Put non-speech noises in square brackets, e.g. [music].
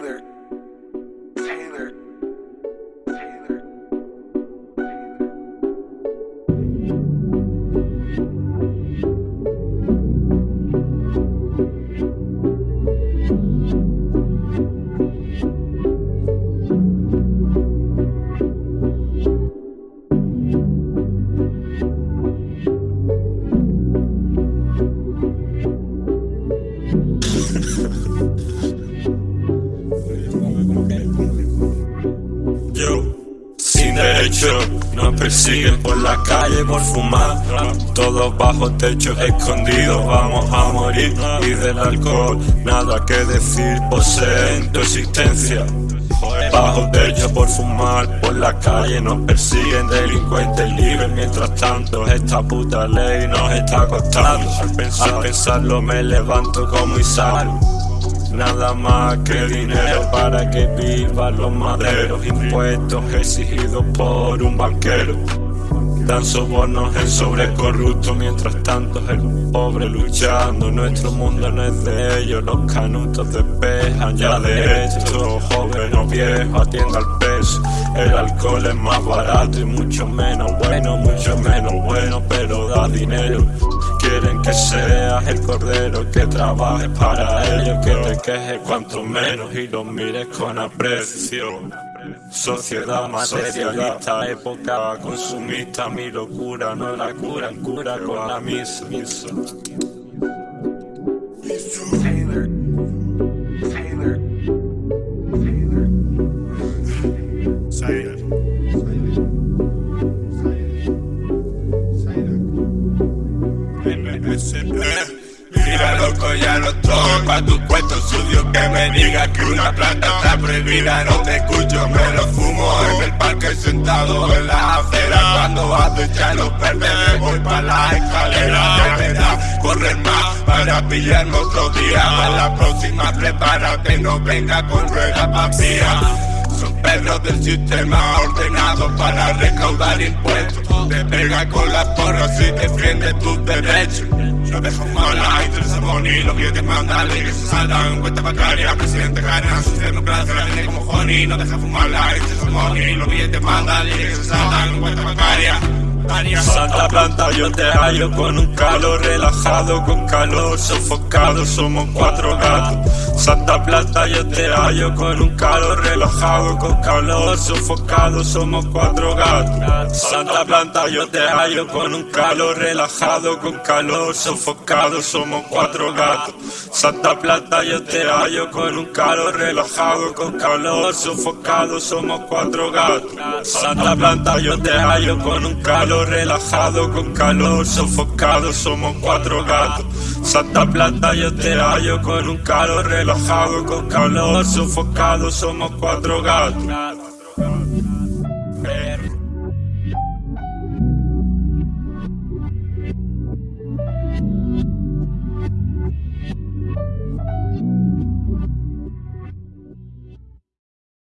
Taylor. Taylor. Taylor. [laughs] escucho, nos persiguen por la calle por fumar. Todos bajo techo escondidos, vamos a morir. Y del alcohol, nada que decir, poseen tu existencia. Bajo techo por fumar, por la calle nos persiguen delincuentes libres Mientras tanto esta puta ley nos está costando Al, pensar, pensarlo me levanto como Isaru Nada más que dinero para que vivan los maderos Impuestos exigidos por un banquero. Dan sobornos el sobrecorrupto Mientras tanto el pobre luchando. Nuestro mundo no es de ellos Los canutos despejan ya de esto Joven o viejo atienda al peso El alcohol es más barato y mucho menos bueno Mucho menos bueno pero da dinero Quieren que seas el cordero que trabaje para ellos Que te quejes cuanto menos y lo mires con aprecio Sociedad materialista, época consumista, mi locura no la cura, cura con la misa. Mira loco ya no estoy pa' tu cuento sucio que me diga que una planta está prohibida. No te escucho, me lo fumo en el parque sentado en la acera. Cuando acechan los verdes me voy pa' la escalera. Me da correr más para pillarme otro día. Para la próxima prepárate, no venga con rueda papía. son perros del sistema ordenados para recaudar impuestos. Te pega con las porras y defiende tus derechos. No dejo mal la interesa money Los billetes mandan que se saldan Cuenta bancaria, presidente gana Su democracia la tiene como honey No deja fumar la interesa money Los billetes mandan que se saldan Cuenta bancaria Santa planta yo te hallo con un calor relajado, con calor sofocado, somos cuatro gatos. Santa planta yo te hallo con un calor relajado, con calor sofocado, somos cuatro gatos. Santa planta yo te hallo con un calor relajado, con calor sofocado, somos cuatro gatos. Santa planta yo te hallo con un calor relajado, con calor sofocado, somos cuatro gatos. Santa planta yo te hallo con un calor relajado, con calor sofocado, somos cuatro gatos. Santa Plata yo te hallo con un calor relajado, con calor sofocado, somos cuatro gatos.